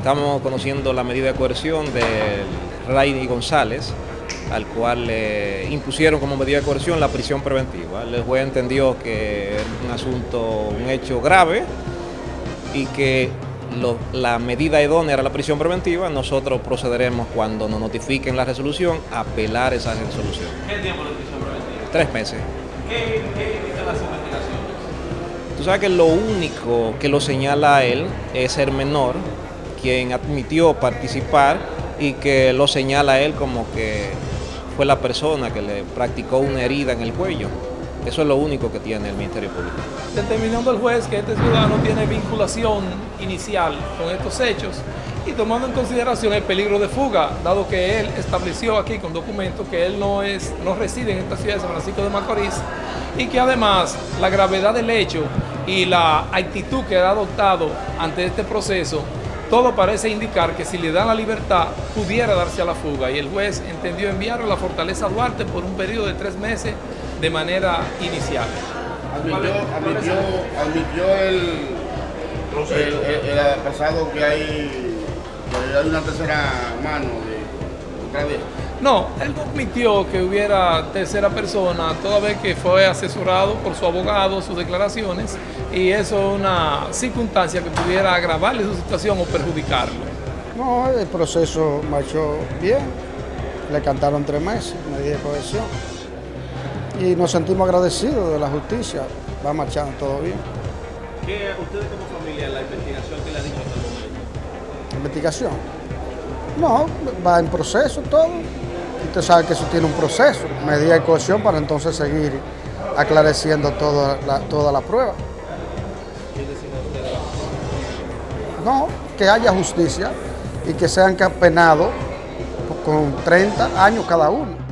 Estamos conociendo la medida de coerción de Ray González, al cual le impusieron como medida de coerción la prisión preventiva. El juez entendió que es un asunto, un hecho grave y que la medida idónea era la prisión preventiva. Nosotros procederemos cuando nos notifiquen la resolución a apelar esa resolución. ¿Qué tiempo de prisión preventiva? Tres meses. ¿Qué, qué dicen las investigaciones? Tú sabes que lo único que lo señala a él es ser menor quien admitió participar y que lo señala a él como que fue la persona que le practicó una herida en el cuello. Eso es lo único que tiene el Ministerio Público. Determinando el juez que este ciudadano tiene vinculación inicial con estos hechos y tomando en consideración el peligro de fuga, dado que él estableció aquí con documentos que él no, es, no reside en esta ciudad de San Francisco de Macorís y que además la gravedad del hecho y la actitud que ha adoptado ante este proceso todo parece indicar que si le dan la libertad, pudiera darse a la fuga y el juez entendió enviarlo a la Fortaleza Duarte por un periodo de tres meses de manera inicial. Admitió, admitió, el, el, el, pasado que hay, que hay una tercera mano de no, él no admitió que hubiera tercera persona, toda vez que fue asesorado por su abogado, sus declaraciones, y eso es una circunstancia que pudiera agravarle su situación o perjudicarlo. No, el proceso marchó bien, le cantaron tres meses, medida de cohesión, y nos sentimos agradecidos de la justicia, va marchando todo bien. ¿Qué ustedes como familia, la investigación que le ha dicho hasta el momento? ¿Investigación? No, va en proceso todo. Usted sabe que eso tiene un proceso, medida de cohesión para entonces seguir aclareciendo toda la, toda la prueba. No, que haya justicia y que sean penados con 30 años cada uno.